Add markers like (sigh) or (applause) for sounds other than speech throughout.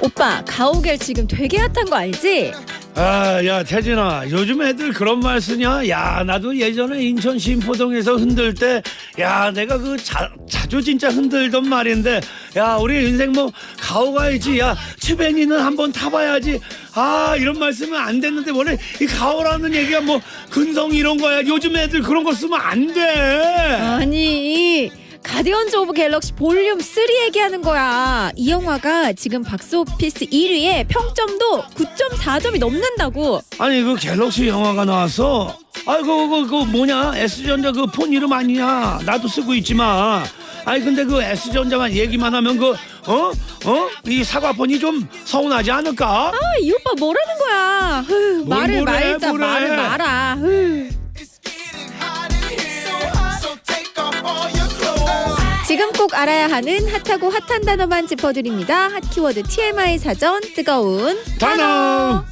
오빠 가오갤 지금 되게 핫한 거 알지? 아, 야, 태진아, 요즘 애들 그런 말 쓰냐? 야, 나도 예전에 인천 신포동에서 흔들 때, 야, 내가 그 자, 자주 진짜 흔들던 말인데, 야, 우리 인생 뭐, 가오 가야지. 야, 치뱅이는 한번 타봐야지. 아, 이런 말 쓰면 안 됐는데, 원래 이 가오라는 얘기가 뭐, 근성 이런 거야. 요즘 애들 그런 거 쓰면 안 돼. 아니 가디언즈 오브 갤럭시 볼륨 3 얘기하는 거야. 이 영화가 지금 박스오피스 1위에 평점도 9.4점이 넘는다고. 아니, 그 갤럭시 영화가 나왔어. 아이고, 그, 그, 뭐냐? S전자 그 폰 이름 아니냐? 나도 쓰고 있지만. 아니, 근데 그 S전자만 얘기만 하면 그, 어? 어? 이 사과폰이 좀 서운하지 않을까? 아, 이 오빠 뭐라는 거야? 흐, 뭘 말을 말자. 말을 말아. 흐. 지금 꼭 알아야 하는 핫하고 핫한 단어만 짚어드립니다. 핫 키워드 TMI 사전 뜨거운 단어.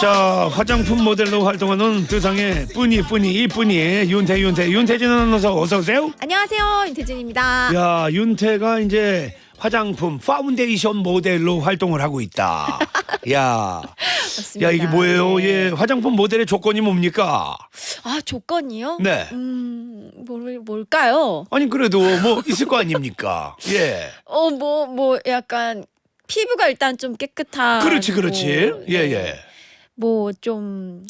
자, 화장품 모델로 활동하는 뜨상의 뿌니 뿌니 이뿌니 윤태 윤태 윤태진 아나운서 어서 오세요. 안녕하세요 윤태진입니다. 야, 윤태가 이제 화장품 파운데이션 모델로 활동을 하고 있다. (laughs) 야, 맞습니다. 야 이게 뭐예요? 네. 예, 화장품 모델의 조건이 뭡니까? 아 조건이요? 네. 음, 뭘 뭘까요? 아니 그래도 뭐 있을 거 아닙니까? (laughs) 예. 어뭐뭐 약간 피부가 일단 좀 깨끗한 그렇지, 그렇지. 예, 예. 뭐좀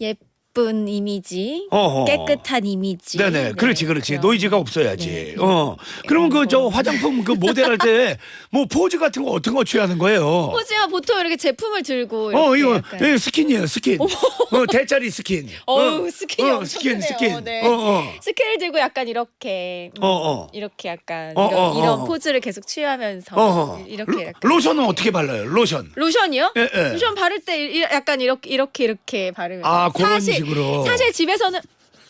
예 쁜 이미지, 어허. 깨끗한 이미지. 네네, 네, 그렇지, 그렇지. 그런- 노이즈가 없어야지. 네. 어. 그러면 그 저 화장품 그 모델할 때 (laughs) 뭐 포즈 같은 거 어떤 거 취하는 거예요? 포즈야 보통 이렇게 제품을 들고 어, 이렇게 이거 약간 예, 스킨이에요, 스킨. 어, 대짜리 스킨. (laughs) 어우, 어, 스킨이 어, 엄청 스킨, 크네요. 스킨. 네. 어, 어. 스킨을 들고 약간 이렇게 음, 어, 어. 이렇게 약간 어, 이런, 어, 어, 이런 어. 포즈를 계속 취하면서 어. 이렇게 로, 약간 로 션은 어떻게 발라요? 로션. 로션이요? 예, 예. 로션 바를 때 이- 약간 이렇게 이렇게 이렇게 바르면 아, 그런 사실, 식으로. 사실 집에서는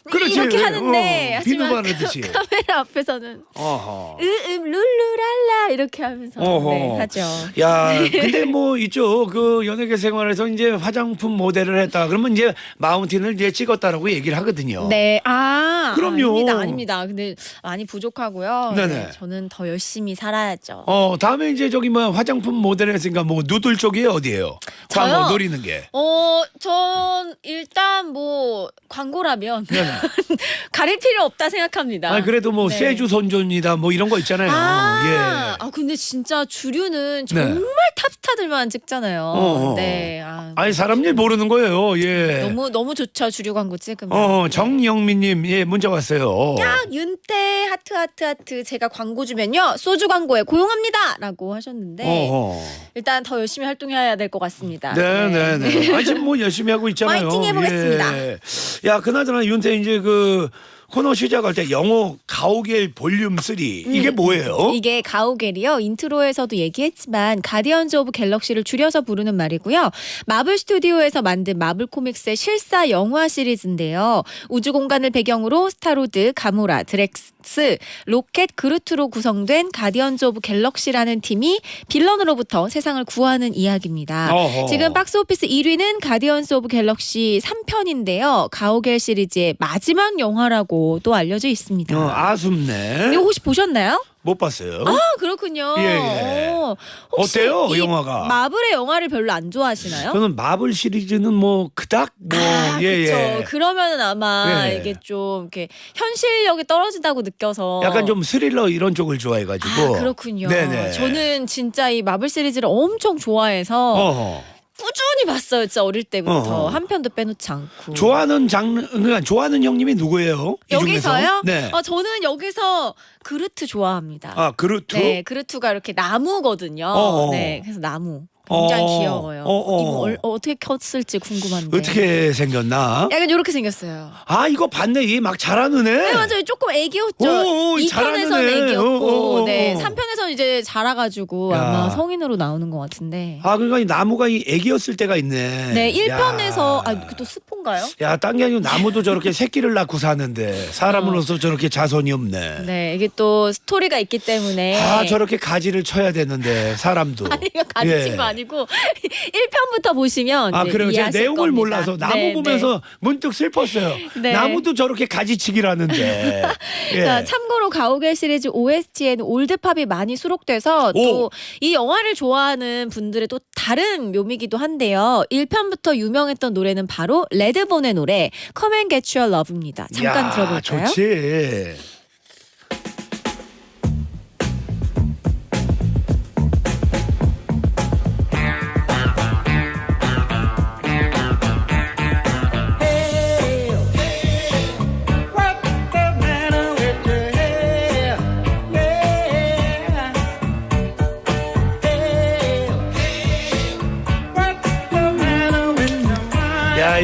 그렇지. 이렇게 하는데 어, 하지만 바르듯이. 카- (laughs) 카메라 앞에서는 어허. 으음 룰루랄라 이렇게 하면서 어허. 네, 하죠. 야, (laughs) 근데 뭐 이쪽 그 연예계 생활에서 이제 화장품 모델을 했다. 그러면 이제 마운틴을 이제 찍었다라고 얘기를 하거든요. 네, 아, 그럼요. 아닙니다, 아닙니다. 근데 많이 부족하고요. 네네. 네, 저는 더 열심히 살아야죠. 어, 다음에 이제 저기 뭐 화장품 모델 했으니까 뭐 누들 쪽이 어디예요? 광고 저요? 노리는 게. 어, 전 일단 뭐 광고라면 네네. (laughs) 가릴 필요 없다 생각합니다. 아, 그래도 뭐 네. 세주 선전이다 뭐 이런 거 있잖아요. 아, 예. 아 근데 진짜 주류는 네. 정말 탑스타들만 찍잖아요. 어어. 네, 아, 아니 사람 일 모르는 거예요. 예. 너무 너무 좋죠 주류 광고 찍으면. 어, 정영민님 예 문자 왔어요. 야, 윤태 하트 하트 하트 제가 광고 주면요 소주 광고에 고용합니다라고 하셨는데 어허. 일단 더 열심히 활동해야 될 것 같습니다. 네, 네, 네. 아니 지금 뭐 열심히 하고 있잖아요. (laughs) 파이팅 해보겠습니다. 예. 야, 그나저나 윤태 이제 그 코너 시작할 때 영어 가오갤 볼륨 3 이게 뭐예요? 음, 이게 가오갤이요. 인트로에서도 얘기했지만 가디언즈 오브 갤럭시를 줄여서 부르는 말이고요. 마블 스튜디오에서 만든 마블 코믹스의 실사 영화 시리즈인데요. 우주 공간을 배경으로 스타로드, 가모라, 드렉스, 로켓, 그루트로 구성된 가디언즈 오브 갤럭시라는 팀이 빌런으로부터 세상을 구하는 이야기입니다. 어허. 지금 박스오피스 1위는 가디언스 오브 갤럭시 3편인데요. 가오갤 시리즈의 마지막 영화라고 또 알려져 있습니다. 어, 아쉽네. 이거 혹시 보셨나요? 못 봤어요. 아 그렇군요. 예, 예. 어, 어때요, 이 영화가? 마블의 영화를 별로 안 좋아하시나요? 저는 마블 시리즈는 뭐 그닥 뭐 아, 예, 그쵸. 예. 그러면은 아마 예. 이게 좀 이렇게 현실력이 떨어진다고 느껴서 약간 좀 스릴러 이런 쪽을 좋아해 가지고. 아, 그렇군요. 네네. 저는 진짜 이 마블 시리즈를 엄청 좋아해서 어허. 꾸준히 봤어요. 진짜 어릴 때부터 어허. 한 편도 빼놓지 않고. 좋아하는 장르 그러니까 좋아하는 형님이 누구예요? 이 여기서요? 중에서? 네. 어, 저는 여기서 그루트 좋아합니다. 아, 그루트? 네, 그루트가 이렇게 나무거든요. 어어. 네, 그래서 나무. 굉장히 어어. 귀여워요. 어 어. 이거 얼- 어떻게 켰을지 궁금한데. 어떻게 생겼나? 약간 이렇게 생겼어요. 아, 이거 봤네. 이막 잘하는 애. 네, 맞아요. 조금 애기였죠. 오, 오, 2편에서는 잘하는 애. 애기였고, 오, 오, 오. 네, 3편에서는 이제 자라가지고 야. 아마 성인으로 나오는 것 같은데. 아 그러니까 이 나무가 이 애기였을 때가 있네. 네, 1편에서 야. 아, 그또 스폰가요? 야, 딴 게 아니고 나무도 저렇게 (laughs) 새끼를 낳고 사는데 사람으로서 저렇게 자손이 없네. 네, 이게 또 스토리가 있기 때문에. 아, 저렇게 가지를 쳐야 되는데 사람도. (laughs) 아니, 이거 가르친 예. 거 아니 고 1편부터 (laughs) 보시면 아 이제 그래요. 제가 내용을 겁니다. 몰라서 나무 네, 보면서 문득 슬펐어요. (laughs) 네. 나무도 저렇게 가지치기라는데. (laughs) 예. 자, 참고로 가오갤 시리즈 OST에는 올드팝이 많이 수록돼서 또 오. 이 영화를 좋아하는 분들의 또 다른 묘미기도 한데요. 1편부터 유명했던 노래는 바로 레드본의 노래 Come and Get Your Love입니다. 잠깐 야, 들어볼까요? 좋지.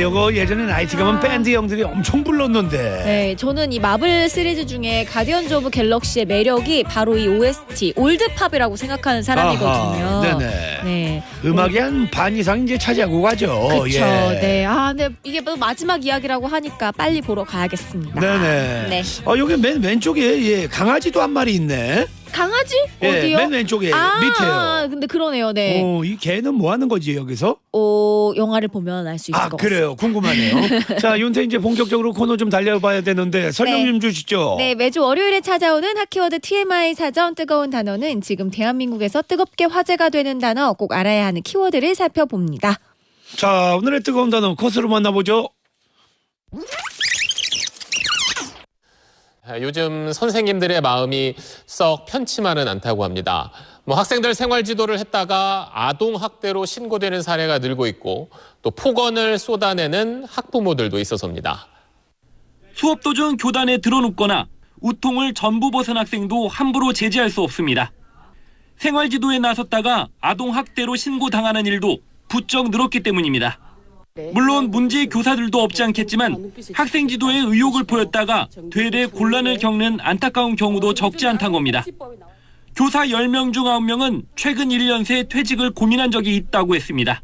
요거 예전에 나이트 가면 밴드 형들이 엄청 불렀는데. 네, 저는 이 마블 시리즈 중에 가디언즈 오브 갤럭시의 매력이 바로 이 OST 올드팝이라고 생각하는 사람이거든요. 아하, 네네. 네. 음악의 한 반 이상 이제 차지하고 가죠. 그렇죠. 예. 네. 아, 근데 이게 뭐 마지막 이야기라고 하니까 빨리 보러 가야겠습니다. 네네. 네. 어, 여기 맨 왼쪽에 예, 강아지도 한 마리 있네. 강아지? 예, 어디요? 맨 왼쪽에 아, 밑에요. 근데 그러네요. 네. 어, 이 개는 뭐 하는 거지 여기서? 어, 영화를 보면 알 수 있을 아것 그래요 궁금하네요. (laughs) 자 윤태 이제 본격적으로 코너 좀 달려봐야 되는데 설명 네. 좀 주시죠. 네, 매주 월요일에 찾아오는 하키워드 TMI 사전 뜨거운 단어는 지금 대한민국에서 뜨겁게 화제가 되는 단어 꼭 알아야 하는 키워드를 살펴봅니다. 자 오늘의 뜨거운 단어 코스로 만나보죠. 아, 요즘 선생님들의 마음이 썩 편치만은 않다고 합니다. 뭐 학생들 생활 지도를 했다가 아동 학대로 신고되는 사례가 늘고 있고 또 폭언을 쏟아내는 학부모들도 있어서입니다. 수업 도중 교단에 들어눕거나 우통을 전부 벗은 학생도 함부로 제지할 수 없습니다. 생활 지도에 나섰다가 아동 학대로 신고당하는 일도 부쩍 늘었기 때문입니다. 물론 문제의 교사들도 없지 않겠지만 학생 지도에 의욕을 보였다가 되레 곤란을 겪는 안타까운 경우도 적지 않다는 겁니다. 교사 10명 중 9명은 최근 1년 새 퇴직을 고민한 적이 있다고 했습니다.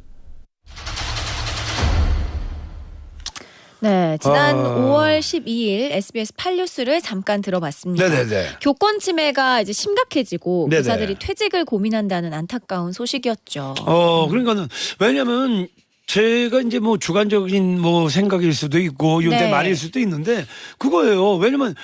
네, 지난 아. 5월 12일 SBS 8뉴스를 잠깐 들어봤습니다. 네네네. 교권 침해가 이제 심각해지고 네네. 교사들이 퇴직을 고민한다는 안타까운 소식이었죠. 어 그러니까는 왜냐면 제가 이제 뭐 주관적인 뭐 생각일 수도 있고 윤태 네. 말일 수도 있는데 그거예요. 왜냐면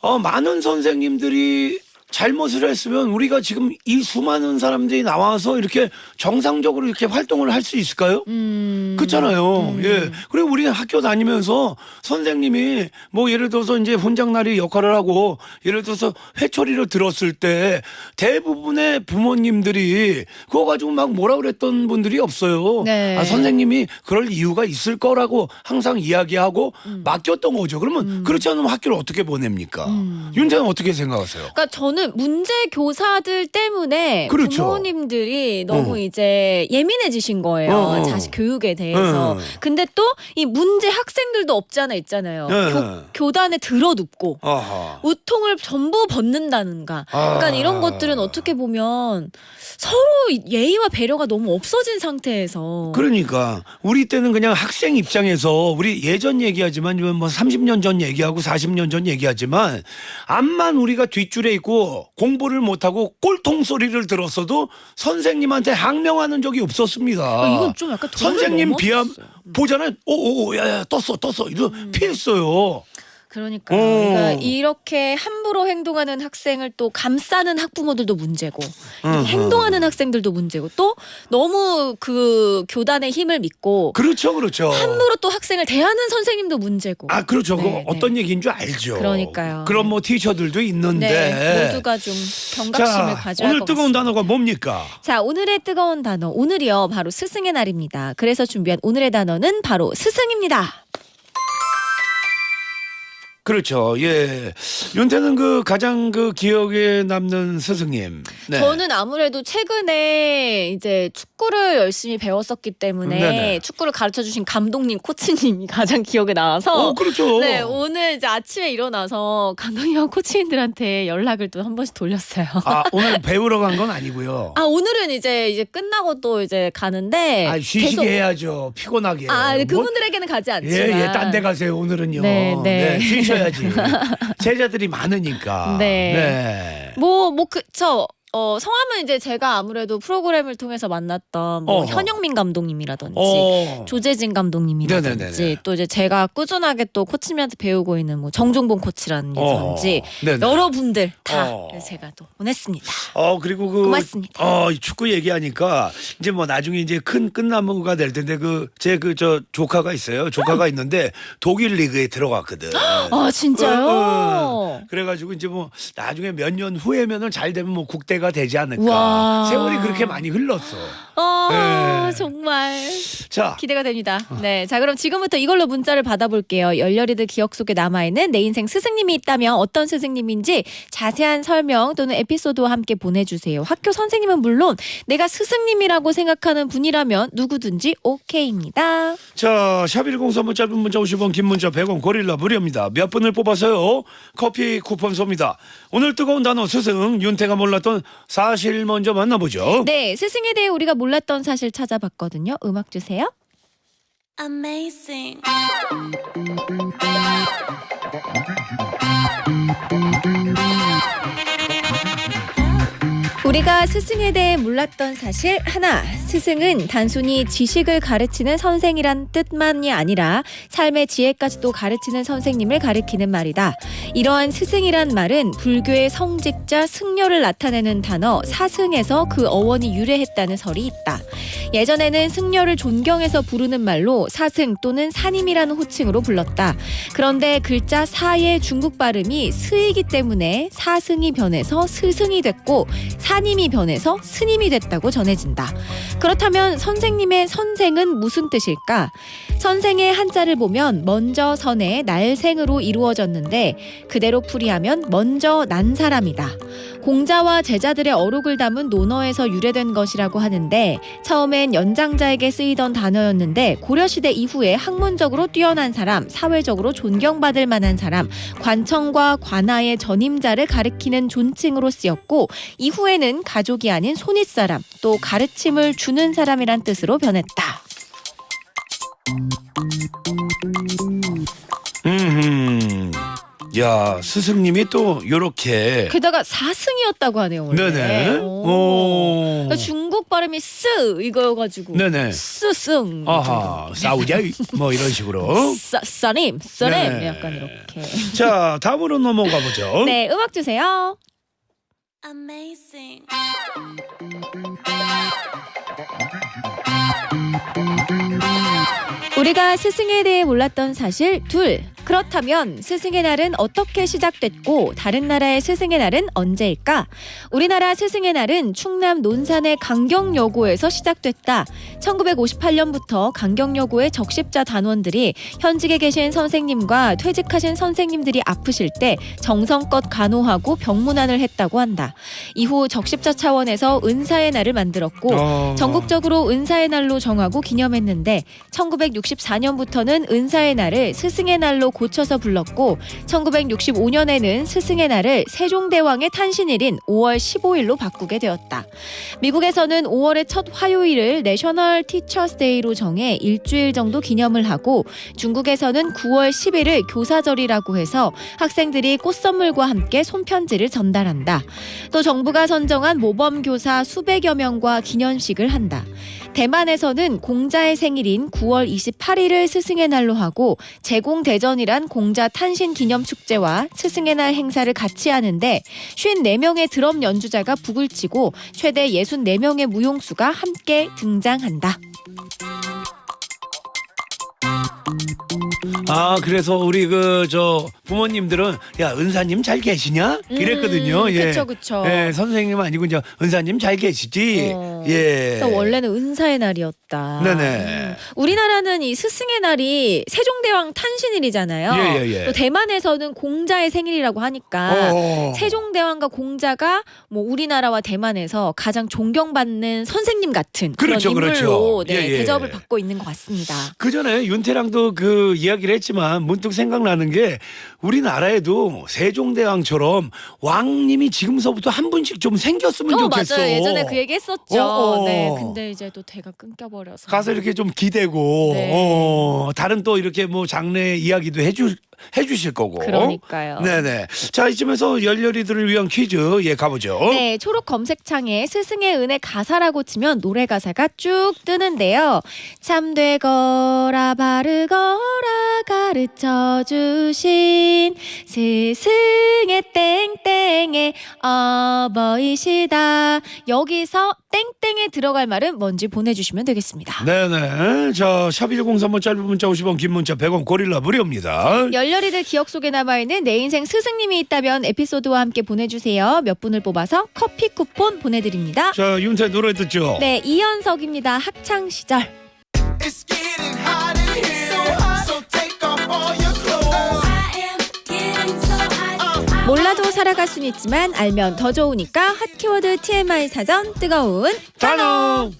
어 많은 선생님들이 잘못을 했으면 우리가 지금 이 수많은 사람들이 나와서 이렇게 정상적으로 이렇게 활동을 할 수 있을까요? 음. 그렇잖아요. 예. 그리고 우리가 학교 다니면서 선생님이 뭐 예를 들어서 이제 훈장날이 역할을 하고 예를 들어서 회초리를 들었을 때 대부분의 부모님들이 그거 가지고 막 뭐라 그랬던 분들이 없어요. 네. 아, 선생님이 그럴 이유가 있을 거라고 항상 이야기하고 음. 맡겼던 거죠. 그러면 그렇지 않으면 학교를 어떻게 보냅니까? 음. 윤태는 어떻게 생각하세요? 그러니까 저는 문제 교사들 때문에 그렇죠. 부모님들이 너무 어. 이제 예민해지신 거예요. 어, 어. 자식 교육에 대해서. 어. 근데 또 이 문제 학생들도 없잖아 있잖아요. 네. 교, 교단에 들어눕고 아하. 우통을 전부 벗는다는가. 그러니까 아. 이런 것들은 어떻게 보면 서로 예의와 배려가 너무 없어진 상태에서 그러니까 우리 때는 그냥 학생 입장에서 우리 예전 얘기하지만 뭐 30년 전 얘기하고 40년 전 얘기하지만 암만 우리가 뒷줄에 있고 공부를 못하고 꼴통 소리를 들었어도 선생님한테 항명하는 적이 없었습니다. 아, 이건 좀 약간 선생님 비하. 음. 보잖아요. 오오오 야야 떴어 떴어 이러 피했어요. 그러니까, 어. 그러니까 이렇게 함부로 행동하는 학생을 또 감싸는 학부모들도 문제고 음, 행동하는 학생들도 문제고 또 너무 그 교단의 힘을 믿고 그렇죠 그렇죠. 함부로 또 학생을 대하는 선생님도 문제고 아 그렇죠. 네, 네. 어떤 얘기인 줄 알죠. 그러니까요. 그런 뭐 티셔들도 있는데. 네, 모두가 좀 경각심을 자 가져야 오늘 할것 뜨거운 같습니다. 단어가 뭡니까? 자, 오늘의 뜨거운 단어. 오늘이요. 바로 스승의 날입니다. 그래서 준비한 오늘의 단어는 바로 스승입니다. 그렇죠. 예. 윤태는 그 가장 그 기억에 남는 스승님. 네. 저는 아무래도 최근에 이제 축구를 열심히 배웠었기 때문에 네네. 축구를 가르쳐 주신 감독님, 코치님이 (laughs) 가장 기억에 나와서 어, 그렇죠. 네, 오늘 이제 아침에 일어나서 감독님과 코치님들한테 연락을 또 한 번씩 돌렸어요. 아, (laughs) 오늘 배우러 간 건 아니고요. 아, 오늘은 이제 이제 끝나고 또 이제 가는데 아, 쉬시게 계속- 해야죠. 피곤하게. 아, 네, 뭐- 그분들에게는 가지 않지만 예, 예, 딴 데 가세요, 오늘은요. 네, 네. 쉬셔야지. (laughs) 제자들이 많으니까. 네. 네. 뭐, 뭐, 그, 저, 어, 성함은 이제 제가 아무래도 프로그램을 통해서 만났던 뭐 어허. 현영민 감독님이라든지 어. 조재진 감독님이라든지 네네네네. 또 이제 제가 꾸준하게 또 코치님한테 배우고 있는 뭐 정종봉 코치라든지 어. 네네. 여러분들 다 어. 제가 또 보냈습니다. 어 그리고 그 고맙습니다. 어, 이 축구 얘기하니까 이제 뭐 나중에 이제 큰 끝나무가 될 텐데 그 제 그 저 조카가 있어요. 조카가 있는데 독일 리그에 들어갔거든. 아 진짜요? 어, 어. 그래가지고 이제 뭐 나중에 몇 년 후에면은 잘 되면 뭐 국대 가 되지 않을까. 우와. 세월이 그렇게 많이 흘렀어. 아 네. 정말 자, 기대가 됩니다. 네, 자 그럼 지금부터 이걸로 문자를 받아볼게요. 열렬히들 기억 속에 남아있는 내 인생 스승님이 있다면 어떤 스승님인지 자세한 설명 또는 에피소드와 함께 보내주세요. 학교 선생님은 물론 내가 스승님이라고 생각하는 분이라면 누구든지 오케이입니다. 자, 샵1035 짧은 문자 50원, 긴 문자 100원, 고릴라 무료입니다. 몇 분을 뽑아서요. 커피 쿠폰 쏩니다. 오늘 뜨거운 단어 스승, 윤태가 몰랐던 사실 먼저 만나보죠. 네, 스승에 대해 우리가 몰랐던 사실 찾아봤거든요. 음악 주세요. Amazing. 우리가 스승에 대해 몰랐던 사실 하나. 스승은 단순히 지식을 가르치는 선생이란 뜻만이 아니라 삶의 지혜까지도 가르치는 선생님을 가리키는 말이다. 이러한 스승이란 말은 불교의 성직자 승려를 나타내는 단어 사승에서 그 어원이 유래했다는 설이 있다. 예전에는 승려를 존경해서 부르는 말로 사승 또는 사님이라는 호칭으로 불렀다. 그런데 글자 사의 중국 발음이 스이기 때문에 사승이 변해서 스승이 됐고 사 님이 변해서 스님이 됐다고 전해진다. 그렇다면 선생님의 선생은 무슨 뜻일까? 선생의 한자를 보면 먼저 선의 날생으로 이루어졌는데 그대로 풀이하면 먼저 난 사람이다. 공자와 제자들의 어록을 담은 논어에서 유래된 것이라고 하는데 처음엔 연장자에게 쓰이던 단어였는데 고려시대 이후에 학문적으로 뛰어난 사람, 사회적으로 존경받을 만한 사람, 관청과 관아의 전임자를 가리키는 존칭으로 쓰였고 이후에는 가족이 아닌 손윗사람, 또 가르침을 주는 사람이란 뜻으로 변했다. 음, 야 스승님이 또 요렇게 게다가 사승이었다고 하네요. 원래. 네네. 오. 오. 그러니까 중국 발음이 쓰 이거여가지고 네네. 스승. 아하 싸우자 뭐 이런 식으로. 싸, 싸님, 싸님 네. 약간 이렇게. 자 다음으로 넘어가 보죠. 네, 음악 주세요. Amazing. 우리가 스승에 대해 몰랐던 사실 둘. 그렇다면 스승의 날은 어떻게 시작됐고 다른 나라의 스승의 날은 언제일까? 우리나라 스승의 날은 충남 논산의 강경여고에서 시작됐다. 1958년부터 강경여고의 적십자 단원들이 현직에 계신 선생님과 퇴직하신 선생님들이 아프실 때 정성껏 간호하고 병문안을 했다고 한다. 이후 적십자 차원에서 은사의 날을 만들었고 어. 전국적으로 은사의 날로 정하고 기념했는데 1964년부터는 은사의 날을 스승의 날로 고쳐서 불렀고 1965년에는 스승의 날을 세종대왕의 탄신일인 5월 15일로 바꾸게 되었다. 미국에서는 5월의 첫 화요일을 National Teachers' Day로 정해 일주일 정도 기념을 하고 중국에서는 9월 10일을 교사절이라고 해서 학생들이 꽃선물과 함께 손편지를 전달한다. 또 정부가 선정한 모범 교사 수백여 명과 기념식을 한다. 대만에서는 공자의 생일인 9월 28일을 스승의 날로 하고 제공대전이란 공자 탄신 기념 축제와 스승의 날 행사를 같이 하는데 54명의 드럼 연주자가 북을 치고 최대 64명의 무용수가 함께 등장한다. 아 그래서 우리 그 저 부모님들은 야 은사님 잘 계시냐 이랬거든요. 음, 예. 그쵸, 그쵸. 예, 선생님 아니고 이제 은사님 잘 계시지. 어. 예. 또 원래는 은사의 날이었다. 네네. 음. 우리나라는 이 스승의 날이 세종대왕 탄신일이잖아요. 예, 예, 예. 또 대만에서는 공자의 생일이라고 하니까 어. 세종대왕과 공자가 뭐 우리나라와 대만에서 가장 존경받는 선생님 같은 그렇죠, 그런 인물로 그렇죠. 네, 예, 예. 대접을 받고 있는 것 같습니다. 그 전에 윤태랑도 그 이야기를 했지만 문득 생각나는 게 우리나라에도 세종대왕처럼 왕님이 지금서부터 한 분씩 좀 생겼으면 어 좋겠어. 맞아요. 예전에 그 얘기 했었죠. 어, 어. 네. 근데 이제 또 대가 끊겨버려서. 가서 이렇게 좀 기대고 네. 어, 다른 또 이렇게 뭐 장래 이야기도 해주 해주실 거고. 그러니까요. 네네. 자 이쯤에서 열렬히들을 위한 퀴즈 예 가보죠. 네, 초록 검색창에 스승의 은혜 가사라고 치면 노래 가사가 쭉 뜨는데요. 참되거라 바르거라 가르쳐 주신 스승의 땡땡의 어버이시다. 여기서 땡땡에 들어갈 말은 뭔지 보내주시면 되겠습니다. 네네. 자, 샵 1035 짧은 문자 50원, 긴 문자 100원, 고릴라 무료입니다. 열렬히들 기억 속에 남아있는 내 인생 스승님이 있다면 에피소드와 함께 보내주세요. 몇 분을 뽑아서 커피 쿠폰 보내드립니다. 자, 윤태 노래 듣죠? 네, 이현석입니다. 학창 시절. It's getting 몰라도 살아갈 순 있지만 알면 더 좋으니까 핫 키워드 TMI 사전 뜨거운 단어.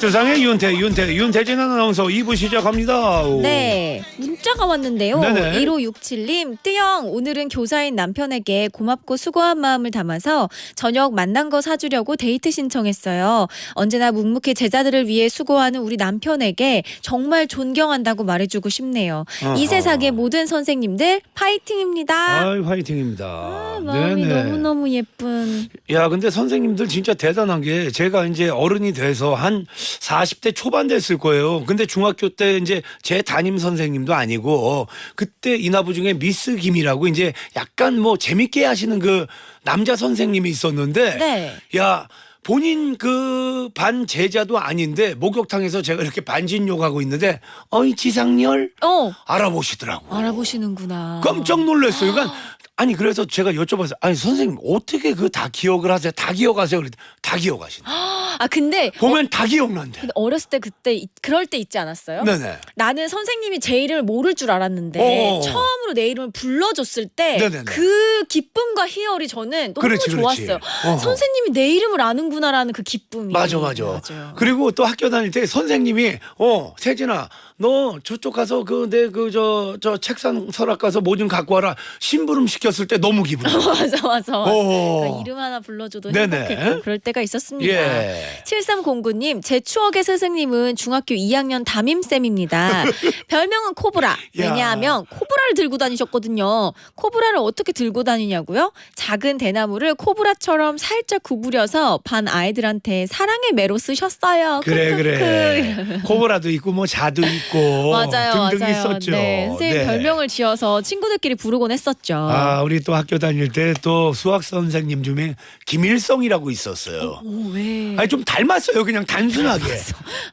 세상의 윤태, 윤태, 윤태진 아나운서 2부 시작합니다. 네 문자가 왔는데요 네네. 1567님 뜨영 오늘은 교사인 남편에게 고맙고 수고한 마음을 담아서 저녁 만난 거 사주려고 데이트 신청했어요 언제나 묵묵히 제자들을 위해 수고하는 우리 남편에게 정말 존경한다고 말해주고 싶네요 어허. 이 세상의 모든 선생님들 파이팅입니다 아이, 화이팅입니다. 아, 마음이 너무너무 예쁜 야, 근데 선생님들 진짜 대단한 게 제가 이제 어른이 돼서 한 40대 초반 됐을 거예요. 근데 중학교 때 이제 제 담임 선생님도 아니고 그때 인하부 중에 미스 김이라고 이제 약간 뭐 재밌게 하시는 그 남자 선생님이 있었는데 네. 야, 본인 그 반 제자도 아닌데 목욕탕에서 제가 이렇게 반진욕하고 있는데 어이 지상렬 어 알아보시더라고. 알아보시는구나 깜짝 놀랐어요. 그러니까 아니 그래서 제가 여쭤봤어요. 아니 선생님 어떻게 그 다 기억을 하세요? 다 기억하세요? 그랬더니 다 기억하신다. (gasps) 아 근데 보면 다 기억난대. 근데 어렸을 때 그때 이- 그럴 때 있지 않았어요? 네네. 나는 선생님이 제 이름을 모를 줄 알았는데 어. 처음으로 내 이름을 불러줬을 때 네네네. 그 기쁨과 희열이 저는 너무 그렇지, 그렇지. 좋았어요. 어허. 선생님이 내 이름을 아는구나라는 그 기쁨이. 맞아 맞아. 맞아요. 그리고 또 학교 다닐 때 선생님이 어 세진아 너 저쪽 가서 그 내 그 저 저 책상 서랍 가서 뭐 좀 갖고 와라 심부름 시켰을 때 너무 기분 좋아. (laughs) 맞아 맞아. 어. 그러니까 이름 하나 불러줘도 네네. 행복했고 그럴 때가 있었습니다. 예. 7309님, 제 추억의 스승님은 중학교 2학년 담임쌤입니다. (laughs) 별명은 코브라. 왜냐하면 코브라를 들고 다니셨거든요. 코브라를 어떻게 들고 다니냐고요? 작은 대나무를 코브라처럼 살짝 구부려서 반 아이들한테 사랑의 매로 쓰셨어요. 그래. 그래. 코브라도 있고 뭐 자도 있고 맞아요, 등등 맞아요. 있었죠. 네, 선생님 네. 별명을 지어서 친구들끼리 부르곤 했었죠. 아, 우리 또 학교 다닐 때 또 수학 선생님 중에 김일성이라고 있었어요. 오, 왜? 아니 좀 닮았어요, 그냥 단순하게.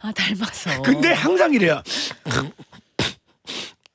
아, 닮았어. 근데 항상 이래요.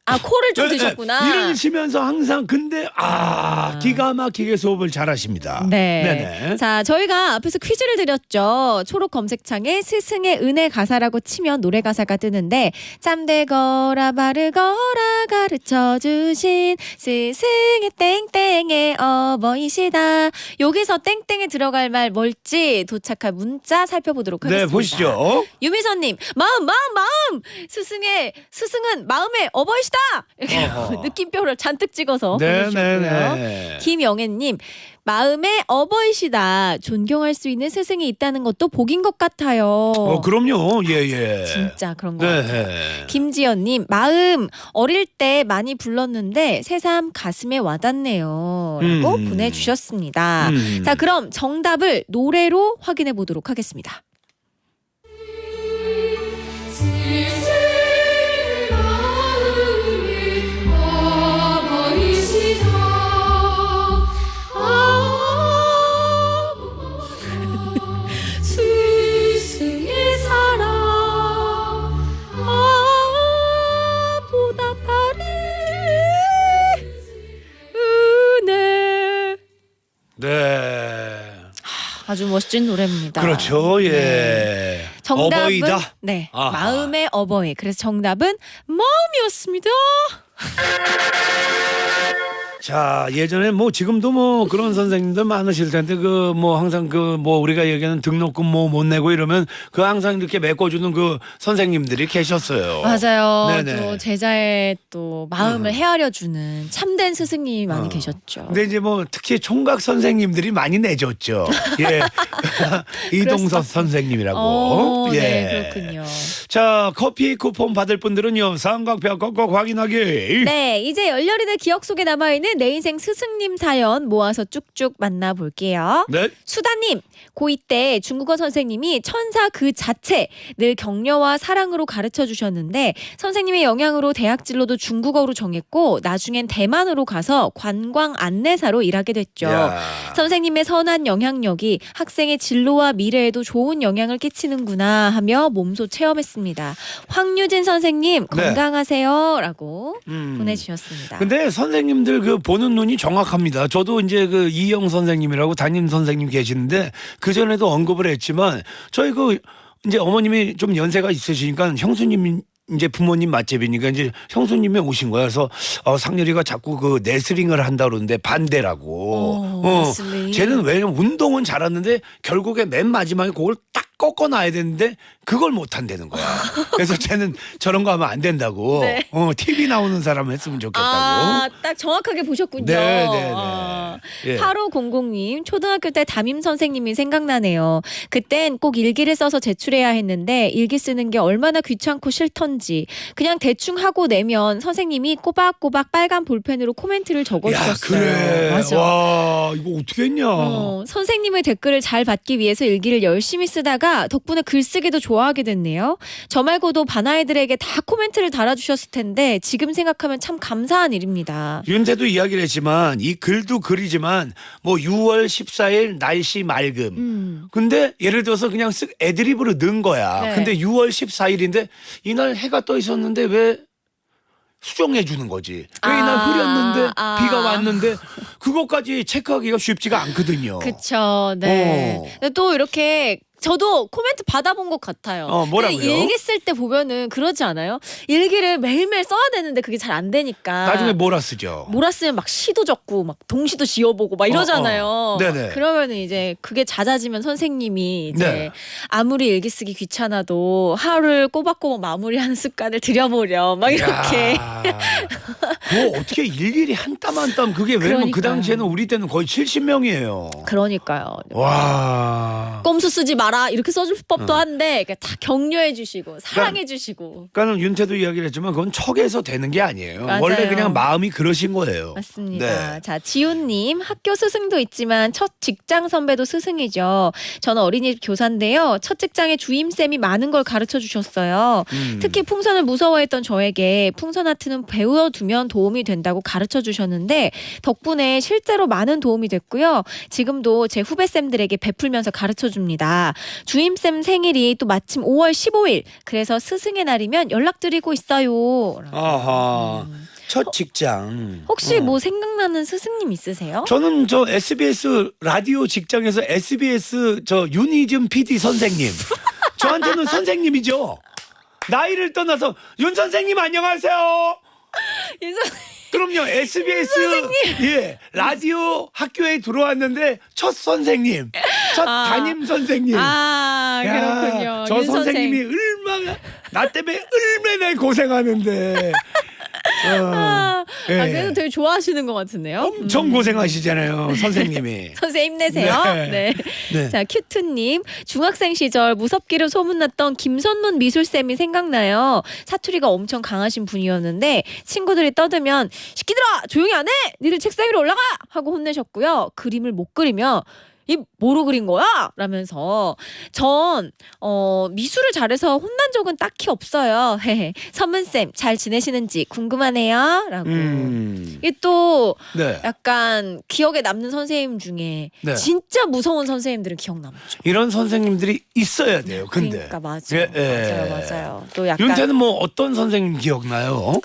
아, 코를 좀 네, 네. 드셨구나. 이를 쉬면서 항상 근데 아, 기가 막히게 수업을 잘하십니다. 네. 네네. 자, 저희가 앞에서 퀴즈를 드렸죠. 초록 검색창에 스승의 은혜 가사라고 치면 노래 가사가 뜨는데 짬되거라 바르거라 가르쳐 주신 스승의 땡땡의 어버이시다. 여기서 땡땡에 들어갈 말 뭘지 도착할 문자 살펴보도록 네, 하겠습니다. 보시죠. 유미선님 마음 마음 마음 스승의 스승은 마음의 어버이시 다 이렇게 어허. 느낌표를 잔뜩 찍어서 네, 보내주셨고요. 네, 네. 김영애님 마음의 어버이시다 존경할 수 있는 스승이 있다는 것도 복인 것 같아요. 어, 그럼요. 예, 예. 진짜 그런 거 같아요. 네. 김지연님 마음 어릴 때 많이 불렀는데 새삼 가슴에 와닿네요라고 음. 보내주셨습니다. 음. 자 그럼 정답을 노래로 확인해 보도록 하겠습니다. 네. 아주 멋진 노래입니다. 그렇죠. 네. 예. 네. 정답은 어버이다? 네. 아하. 마음의 어버이. 그래서 정답은 마음이었습니다. 자 예전에 뭐 지금도 뭐 그런 선생님들 많으실 텐데 그 뭐 항상 그 뭐 우리가 얘기하는 등록금 뭐 못 내고 이러면 그 항상 이렇게 메꿔주는 그 선생님들이 계셨어요. 맞아요. 네네. 음. 또 제자의 또 마음을 헤아려주는 참된 스승님이 많이 어. 계셨죠. 근데 이제 뭐 특히 총각 선생님들이 많이 내줬죠. 예. (laughs) 이동섭 선생님이라고. 어, 예. 네, 그렇군요. 자 커피 쿠폰 받을 분들은요 삼각표 꼭꼭 확인하기. 네, 이제 열렬히들 기억 속에 남아 있는 내 인생 스승님 사연 모아서 쭉쭉 만나볼게요. 네. 수다님, 고2 때 중국어 선생님이 천사 그 자체 늘 격려와 사랑으로 가르쳐 주셨는데 선생님의 영향으로 대학 진로도 중국어로 정했고 나중엔 대만으로 가서 관광 안내사로 일하게 됐죠. 야. 선생님의 선한 영향력이 학생의 진로와 미래에도 좋은 영향을 끼치는구나 하며 몸소 체험했습니다. 황유진 선생님 네. 건강하세요라고 음. 보내주셨습니다. 근데 선생님들 그 보는 눈이 정확합니다. 저도 이제 그 이영 선생님이라고 담임 선생님 계시는데 그 전에도 언급을 했지만 저희 그 이제 어머님이 좀 연세가 있으시니까 형수님 이제 부모님 맛집이니까 이제 형수님이 오신 거야. 그래서 어, 상렬이가 자꾸 그 레슬링을 한다 그러는데 반대라고. 오, 레슬링. 쟤는 왜냐면 운동은 잘하는데 결국에 맨 마지막에 그걸 딱 꺾어놔야 되는데 그걸 못 한다는 거야. (laughs) 그래서 쟤는 저런 거 하면 안 된다고. 네. 어, TV 나오는 사람 했으면 좋겠다고. 아, 딱 정확하게 보셨군요. 네, 네, 네. 아, 예. 8500님, 초등학교 때 담임 선생님이 생각나네요. 그땐 꼭 일기를 써서 제출해야 했는데 일기 쓰는 게 얼마나 귀찮고 싫던지 그냥 대충 하고 내면 선생님이 꼬박꼬박 빨간 볼펜으로 코멘트를 야, 적어주셨어요. 그래. 맞아. 와, 이거 어떻게 했냐. 어, 선생님의 댓글을 잘 받기 위해서 일기를 열심히 쓰다가 덕분에 글쓰기도 좋아하게 됐네요. 저 말고도 반 아이들에게 다 코멘트를 달아주셨을 텐데 지금 생각하면 참 감사한 일입니다. 윤태도 이야기를 했지만 이 글도 글이지만 뭐 6월 14일 날씨 맑음. 음. 근데 예를 들어서 그냥 쓱 애드립으로 넣은 거야. 네. 근데 6월 14일인데 이날 해가 떠 있었는데 왜 수정해 주는 거지. 왜 이날 아, 흐렸는데 아. 비가 왔는데 그것까지 체크하기가 쉽지가 않거든요. 그쵸, 네. 어. 또 이렇게 저도 코멘트 받아본 것 같아요. 어, 뭐라고요? 근데 일기 쓸 때 보면은 그러지 않아요? 일기를 매일매일 써야 되는데 그게 잘 안 되니까. 나중에 뭐라 쓰죠. 몰았으면 막 시도 적고 막 동시도 지어보고 막 이러잖아요. 어, 어. 네네. 그러면은 이제 그게 낮아지면 선생님이 이제 네. 아무리 일기 쓰기 귀찮아도 하루를 꼬박꼬박 마무리하는 습관을 들여보려 막 이렇게. 야, 그거 어떻게 일일이 한 땀 한 땀 그게 왜냐면 그. 당시에는 우리 때는 거의 70명이에요. 그러니까요. 와. 꼼수 쓰지 마라 이렇게 써줄 어. 법도 한데 그러니까 다 격려해 주시고 사랑해 주시고 그러니까는 윤태도 이야기를 했지만 그건 척에서 되는 게 아니에요. 맞아요. 원래 그냥 마음이 그러신 거예요. 맞습니다. 네. 자, 지훈님 학교 스승도 있지만 첫 직장 선배도 스승이죠. 저는 어린이집 교사인데요. 첫 직장에 주임 쌤이 많은 걸 가르쳐 주셨어요. 음. 특히 풍선을 무서워했던 저에게 풍선 아트는 배워두면 도움이 된다고 가르쳐 주셨는데 덕분에 실제로 많은 도움이 됐고요. 지금도 제 후배 쌤들에게 베풀면서 가르쳐 줍니다. 주임 쌤 생일이 또 마침 5월 15일. 그래서 스승의 날이면 연락드리고 있어요. 아하. 음. 첫 직장. 혹시 어. 뭐 생각나는 스승님 있으세요? 저는 저 SBS 라디오 직장에서 SBS 저 윤희즘 PD 선생님. (laughs) 저한테는 선생님이죠. 나이를 떠나서 윤 선생님 안녕하세요. 그럼요 SBS 예 라디오 학교에 들어왔는데 첫 선생님 첫 아. 담임 선생님 아 야, 그렇군요. 저 윤 선생님이 선생. 얼마나 나 때문에 얼마나 고생하는데 어, 아, 예. 아, 그래도 되게 좋아하시는 것 같은데요. 엄청 고생하시잖아요 (laughs) 선생님이 (laughs) 선생님 힘내세요. 네. 네. 네. 자, 큐트님. 중학생 시절 무섭기로 소문났던 김선문 미술쌤이 생각나요. 사투리가 엄청 강하신 분이었는데 친구들이 떠들면 시키들아 조용히 안 해! 니들 책상 위로 올라가! 하고 혼내셨고요. 그림을 못 그리면 이 뭐로 그린 거야? 라면서 전 어, 미술을 잘해서 혼난 적은 딱히 없어요. (laughs) 헤헤. 선문쌤 잘 지내시는지 궁금하네요. 라고. 음, 이게 또 네. 약간 기억에 남는 선생님 중에 네. 진짜 무서운 선생님들은 기억 남죠. 이런 선생님들이 있어야 돼요 근데 그러니까 맞아. 예, 예. 맞아요, 맞아요. 또 약간 윤태는 뭐 어떤 선생님 기억나요?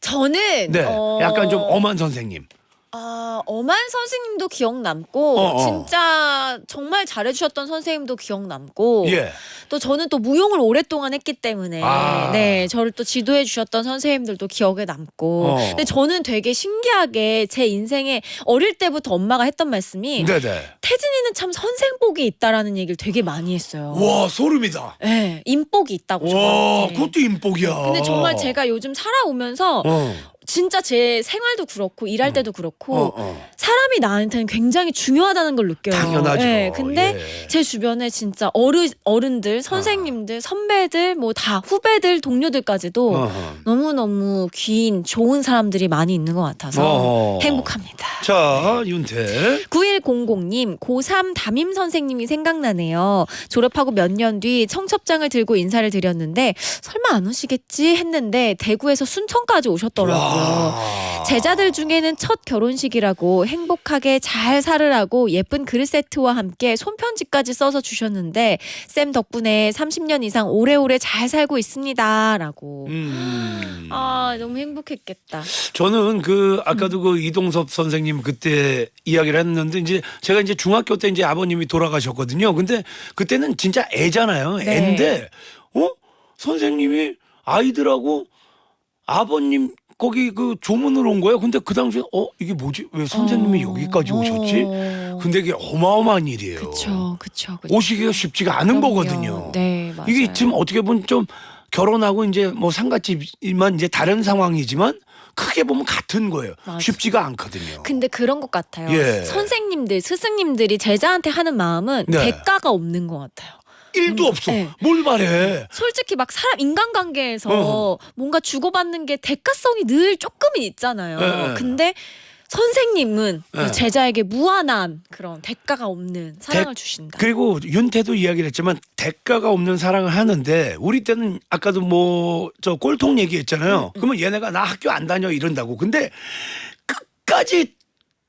저는 네, 어... 약간 좀 엄한 선생님. 아, 엄한 선생님도 기억 남고 어, 어. 진짜 정말 잘해 주셨던 선생님도 기억 남고 예. 또 저는 또 무용을 오랫동안 했기 때문에 아. 네 저를 또 지도해 주셨던 선생님들도 기억에 남고 어. 근데 저는 되게 신기하게 제 인생에 어릴 때부터 엄마가 했던 말씀이 네네. 태진이는 참 선생복이 있다라는 얘기를 되게 많이 했어요. 와 소름이다. 네, 인복이 있다고 와 저한테. 그것도 인복이야. 근데 정말 제가 요즘 살아오면서 어. 진짜 제 생활도 그렇고 일할 때도 그렇고 어, 어. 사람이 나한테는 굉장히 중요하다는 걸 느껴요. 당연하죠. 네, 근데 예. 제 주변에 진짜 어르 어른들, 선생님들, 선배들, 뭐 다 후배들, 동료들까지도 어허. 너무 너무 귀인 좋은 사람들이 많이 있는 것 같아서 어허. 행복합니다. 자 윤태. 9100님, 고3 담임 선생님이 생각나네요. 졸업하고 몇 년 뒤 청첩장을 들고 인사를 드렸는데 설마 안 오시겠지 했는데 대구에서 순천까지 오셨더라고요. 와. 제자들 중에는 첫 결혼식이라고 행복하게 잘 살으라고 예쁜 그릇 세트와 함께 손편지까지 써서 주셨는데 쌤 덕분에 30년 이상 오래오래 잘 살고 있습니다라고. 음. 아 너무 행복했겠다. 저는 그 음. 아까도 그 이동섭 선생님 그때 이야기를 했는데 이제 제가 이제 중학교 때 이제 아버님이 돌아가셨거든요. 근데 그때는 진짜 애잖아요. 네. 애인데 어 선생님이 아이들하고 아버님 거기 그 조문을 온 거예요. 근데 그 당시에 어 이게 뭐지? 왜 선생님이 어. 여기까지 오셨지? 어. 근데 이게 어마어마한 일이에요. 그쵸 그쵸 그쵸. 오시기가 쉽지가 않은 그럼요. 거거든요. 네 맞아요. 이게 지금 어떻게 보면 좀 결혼하고 이제 뭐 상갓집이만 이제 다른 상황이지만 크게 보면 같은 거예요. 맞아. 쉽지가 않거든요. 근데 그런 것 같아요. 예. 선생님들, 스승님들이 제자한테 하는 마음은 네. 대가가 없는 것 같아요. 일도 음, 없어. 네. 뭘 말해? 솔직히 막 사람 인간관계에서 어. 뭔가 주고받는 게 대가성이 늘 조금은 있잖아요. 네. 근데 선생님은 네. 제자에게 무한한 그런 대가가 없는 사랑을 주신다. 그리고 윤태도 이야기를 했지만 대가가 없는 사랑을 하는데 우리 때는 아까도 뭐 저 꼴통 얘기했잖아요. 음, 그러면 얘네가 나 학교 안 다녀 이런다고. 근데 끝까지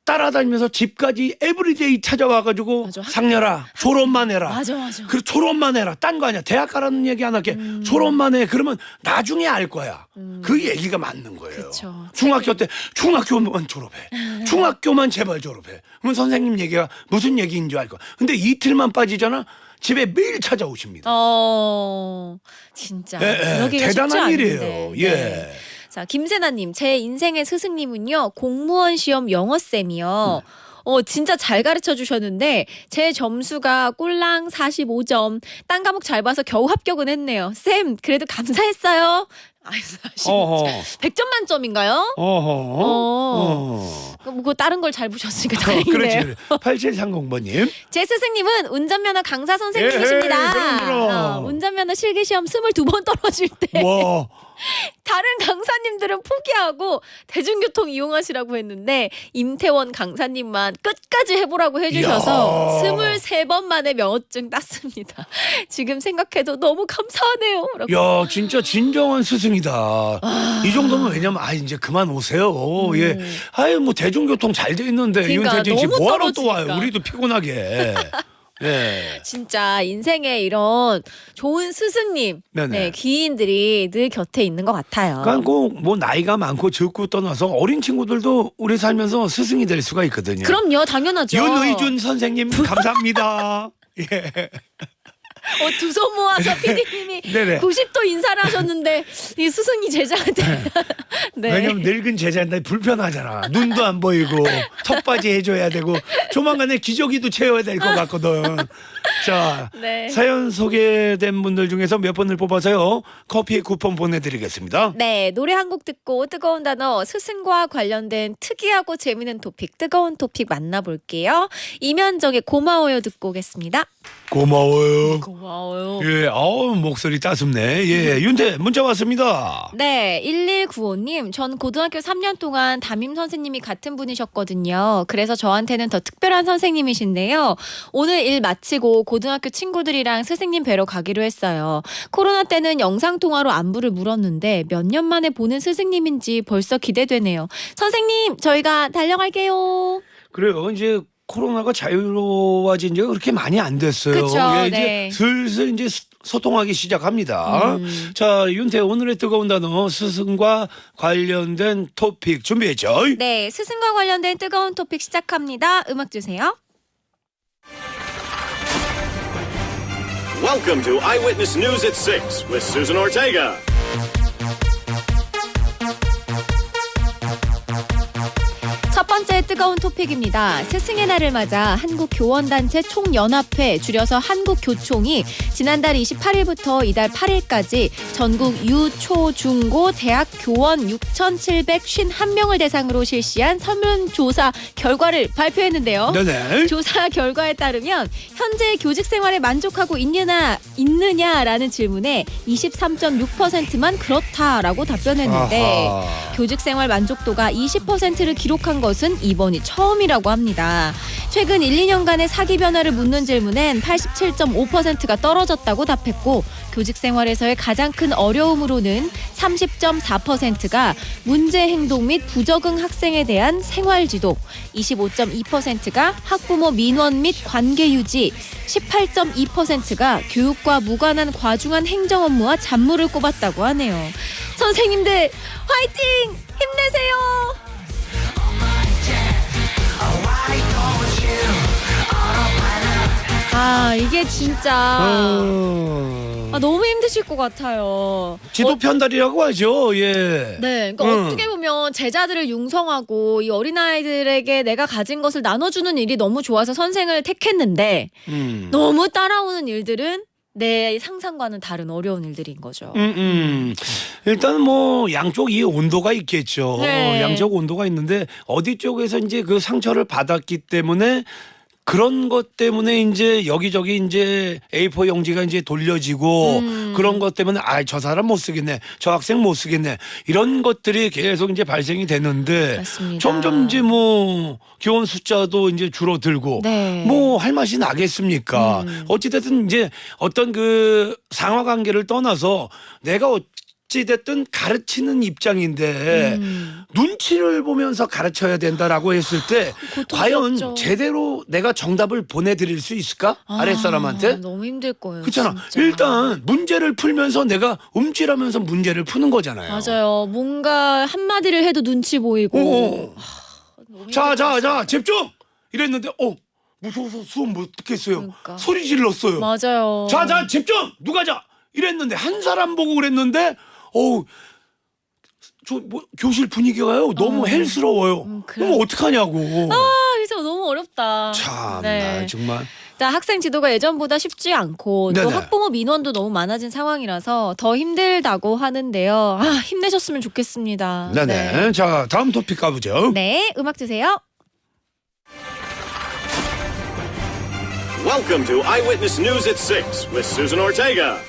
따라다니면서 집까지 everyday 찾아와가지고 맞아. 상렬아 졸업만 해라. 맞아 맞아. 그리고 졸업만 해라. 딴 거 아니야. 대학 가라는 얘기 안 할게. 졸업만 해. 그러면 나중에 알 거야. 그 얘기가 맞는 거예요. 음. 그쵸. 중학교 때 중학교만 졸업해. (laughs) 중학교만 제발 졸업해. 그러면 선생님 얘기가 무슨 얘기인 줄 알 거야. 근데 이틀만 빠지잖아. 집에 매일 찾아오십니다. 어 진짜 예, 예. 대단한. 일이에요. 예. 네. 자, 김세나님, 제 인생의 스승님은요, 공무원 시험 영어쌤이요. 어, 진짜 잘 가르쳐 주셨는데, 제 점수가 꼴랑 45점. 딴 과목 잘 봐서 겨우 합격은 했네요. 쌤, 그래도 감사했어요. 아유, 45점. 어허. 100점 만점인가요? 어허. 어. 어. 뭐 다른 걸 잘 보셨으니까 어, 다행이네요. 그렇지. 8730번님. 제 스승님은 운전면허 강사 선생님이십니다. 에헤이, 그럼, 그럼. 어, 운전면허 실기시험 22번 떨어질 때. 와. 다른 강사님들은 포기하고 대중교통 이용하시라고 했는데 임태원 강사님만 끝까지 해보라고 해주셔서 이야. 23번 만에 명허증 땄습니다. (laughs) 지금 생각해도 너무 감사하네요. 라고. 야, 진짜 진정한 스승이다. 이 정도면 왜냐면 아 이제 그만 오세요. 예. 아유 뭐 대중교통 잘 돼 있는데 음. 그러니까 씨 너무 뭐하러 또 와요? 우리도 피곤하게. (laughs) 예. (laughs) 진짜 인생에 이런 좋은 스승님, 네네. 네, 귀인들이 늘 곁에 있는 것 같아요. 그러니까 꼭 뭐 나이가 많고 적고 떠나서 어린 친구들도 우리 살면서 스승이 될 수가 있거든요. 그럼요, 당연하죠. 윤의준 선생님 감사합니다. (laughs) 예. 어, 두 손 모아서 PD님이 (laughs) 네네. 90도 인사를 하셨는데 이 스승이 제자한테 (laughs) 네. 왜냐면 늙은 제자인데 불편하잖아. 눈도 안 보이고 턱받이 해줘야 되고 조만간에 기저귀도 채워야 될 것 같거든. 자 (laughs) 네. 사연 소개된 분들 중에서 몇 분을 뽑아서요 커피 쿠폰 보내드리겠습니다. 네, 노래 한 곡 듣고 뜨거운 단어 스승과 관련된 특이하고 재미있는 토픽, 뜨거운 토픽 만나볼게요. 이면적의 고마워요 듣고 오겠습니다. 고마워요. 고마워요. 예, 아우 목소리 따숩네. 예, 윤태 문자 왔습니다. 네, 1195님, 전 고등학교 3년 동안 담임 선생님이 같은 분이셨거든요. 그래서 저한테는 더 특별한 선생님이신데요. 오늘 일 마치고 고등학교 친구들이랑 스승님 뵈러 가기로 했어요. 코로나 때는 영상통화로 안부를 물었는데 몇 년 만에 보는 스승님인지 벌써 기대되네요. 선생님, 저희가 달려갈게요. 그래요. 이제 코로나가 자유로워진 지가 그렇게 많이 안 됐어요. 그쵸, 예, 이제 네. 슬슬 이제 수- 소통하기 시작합니다. 음. 자, 윤태 오늘의 뜨거운 단어 스승과 관련된 토픽 준비했죠? 네, 스승과 관련된 뜨거운 토픽 시작합니다. 음악 주세요. Welcome to Eyewitness News at 6 with Susan Ortega. 첫 번째 뜨거운 토픽입니다. 스승의 날을 맞아 한국교원단체 총연합회 줄여서 한국교총이 지난달 28일부터 이달 8일까지 전국 유, 초, 중 고 대학 교원 6,751명을 대상으로 실시한 설문조사 결과를 발표했는데요. 네네. 조사 결과에 따르면 현재 교직 생활에 만족하고 있느냐 있느냐라는 질문에 23.6%만 그렇다라고 답변했는데 아하. 교직 생활 만족도가 20%를 기록한 것은 이번이 처음이라고 합니다. 최근 1, 2년간의 사기 변화를 묻는 질문엔 87.5%가 떨어졌다고 답했고 교직 생활에서의 가장 큰 어려움으로는 30.4%가 문제 행동 및 부적응 학생에 대한 생활 지도, 25.2%가 학부모 민원 및 관계 유지, 18.2%가 교육과 무관한 과중한 행정 업무와 잡무를 꼽았다고 하네요. 선생님들 화이팅! 힘내세요! 아 이게 진짜 어. 아, 너무 힘드실 것 같아요. 지도 편달이라고 하죠. 예. 네, 그러니까 음. 어떻게 보면 제자들을 융성하고 이 어린 아이들에게 내가 가진 것을 나눠주는 일이 너무 좋아서 선생을 택했는데 음. 너무 따라오는 일들은 내 상상과는 다른 어려운 일들인 거죠. 음, 음. 일단 뭐 양쪽 이 온도가 있겠죠. 네. 양쪽 온도가 있는데 어디 쪽에서 이제 그 상처를 받았기 때문에 그런 것 때문에 이제 여기저기 이제 A4 용지가 이제 돌려지고 음. 그런 것 때문에 아 저 사람 못 쓰겠네 저 학생 못 쓰겠네 이런 것들이 계속 이제 발생이 되는데 맞습니다. 점점 이제 뭐 교원 숫자도 이제 줄어들고 네. 뭐할 맛이 나겠습니까? 음. 어찌됐든 이제 어떤 그 상하 관계를 떠나서 내가 어찌됐든 가르치는 입장인데 음. 눈치를 보면서 가르쳐야 된다라고 했을 때 과연 고통스럽죠. 제대로 내가 정답을 보내드릴 수 있을까? 아, 아랫사람한테? 너무 힘들 거예요. 그렇잖아. 진짜. 일단 문제를 풀면서 내가 움찔하면서 문제를 푸는 거잖아요. 맞아요. 뭔가 한마디를 해도 눈치 보이고. 어. 너무 힘들 자, 것 자. 자, 집중! 이랬는데, 어, 무서워서 수업 못 듣겠어요. 그러니까. 소리 질렀어요. 맞아요. 자, 자, 집중! 누가 자! 이랬는데, 한 사람 보고 그랬는데, 어우, 저, 뭐, 교실 분위기가요, 너무 어. 헬스러워요. 음, 그래. 그럼 어떡하냐고. 아, 그래서 너무 어렵다. 참, 네. 나 정말. 자, 학생 지도가 예전보다 쉽지 않고 또 네네. 학부모 민원도 너무 많아진 상황이라서 더 힘들다고 하는데요. 아, 힘내셨으면 좋겠습니다. 네네. 자, 다음 토픽 가보죠. 네, 음악 주세요. Welcome to Eyewitness News at 6 with Susan Ortega.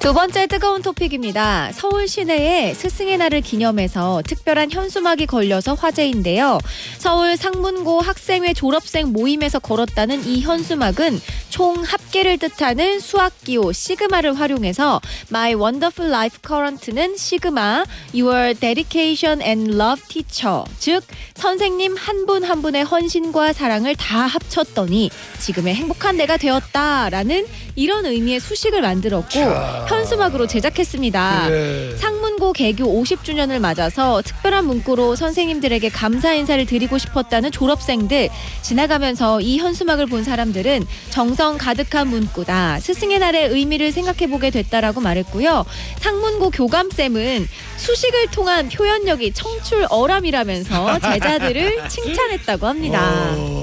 두 번째 뜨거운 토픽입니다. 서울 시내에 스승의 날을 기념해서 특별한 현수막이 걸려서 화제인데요. 서울 상문고 학생회 졸업생 모임에서 걸었다는 이 현수막은 총 합계를 뜻하는 수학기호 시그마를 활용해서 My Wonderful Life Current는 시그마, Your Dedication and Love Teacher, 즉 선생님 한 분 한 분의 헌신과 사랑을 다 합쳤더니 지금의 행복한 내가 되었다라는 이런 의미의 수식을 만들었고 자. 현수막으로 제작했습니다. 그래. 상문고 개교 50주년을 맞아서 특별한 문구로 선생님들에게 감사 인사를 드리고 싶었다는 졸업생들 지나가면서 이 현수막을 본 사람들은 정성 가득한 문구다 스승의 날의 의미를 생각해 보게 됐다라고 말했고요 상문고 교감쌤은 수식을 통한 표현력이 청출어람이라면서 제자들을 (laughs) 칭찬했다고 합니다. 어,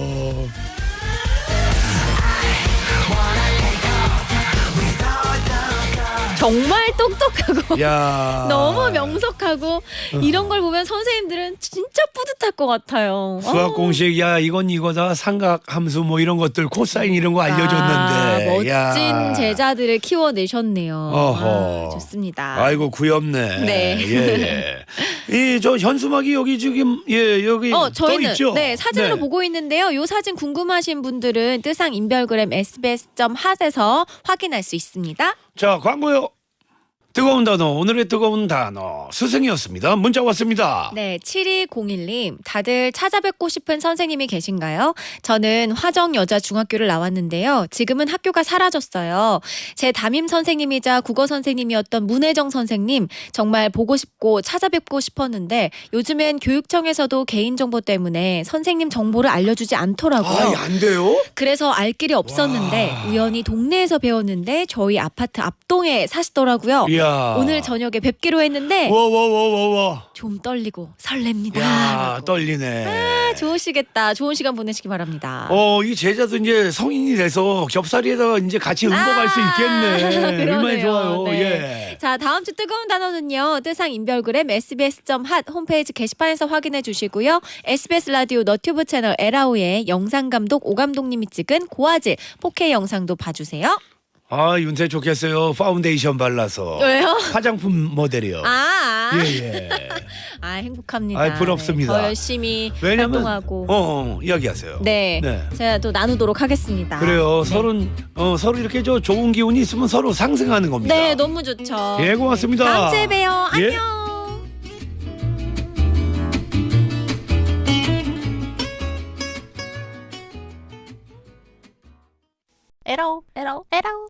정말 똑똑하고 (laughs) 야. (laughs) 너무 명석하고 이런 걸 보면 선생님들은 진짜 뿌듯할 것 같아요. 수학 어. 공식 야 이건 이거다 삼각 함수 뭐 이런 것들 코사인 이런 거 알려줬는데 아, 멋진 야. 제자들을 키워내셨네요. 어허. 아, 좋습니다. 아이고 귀엽네. 네. 예. 이저 현수막이 여기 지금 예 여기 어, 떠 저희는 있죠. 네 사진으로 네. 보고 있는데요. 이 사진 궁금하신 분들은 뜨상 인별그램 sbs.핫에서 확인할 수 있습니다. 자 광고요. 뜨거운 단어 오늘의 뜨거운 단어 스승이었습니다. 문자 왔습니다. 네, 7201님. 다들 찾아뵙고 싶은 선생님이 계신가요? 저는 화정 여자 중학교를 나왔는데요. 지금은 학교가 사라졌어요. 제 담임 선생님이자 국어 선생님이었던 문혜정 선생님 정말 보고 싶고 찾아뵙고 싶었는데 요즘엔 교육청에서도 개인정보 때문에 선생님 정보를 알려주지 않더라고요. 아, 안 돼요? 그래서 알 길이 없었는데 와. 우연히 동네에서 배웠는데 저희 아파트 앞동에 사시더라고요. 이야. 오늘 저녁에 뵙기로 했는데 와와와와와. 좀 떨리고 설렙니다. 야 떨리네. 아, 좋으시겠다. 좋은 시간 보내시기 바랍니다. 어, 이 제자도 이제 성인이 돼서 겹살이에다가 이제 같이 응모갈 수 있겠네. 아, (laughs) 그러네요. 얼마나 좋아요. 네. 예. 자, 다음 주 뜨거운 단어는요. 뜨상 인별그램 sbs.핫 홈페이지 게시판에서 확인해 주시고요. SBS 라디오 너튜브 채널 에라오의 영상 감독 오감독님이 찍은 고화질 4K 영상도 봐주세요. 아, 윤태 좋겠어요. 파운데이션 발라서. 왜요? 화장품 모델이요. 아, 아, 예, 예. (laughs) 아 행복합니다. 아이, 부럽습니다. 네, 더 열심히 왜냐면 활동하고. 어, 어, 이야기하세요. 네, 네. 제가 또 나누도록 하겠습니다. 그래요. 네. 서로 어, 서로 이렇게 저 좋은 기운이 있으면 서로 상승하는 겁니다. 네, 너무 좋죠. 예, 고맙습니다. 네. 다음 주에 봬요. 예. 안녕. 에라오, 에라오, 에라오.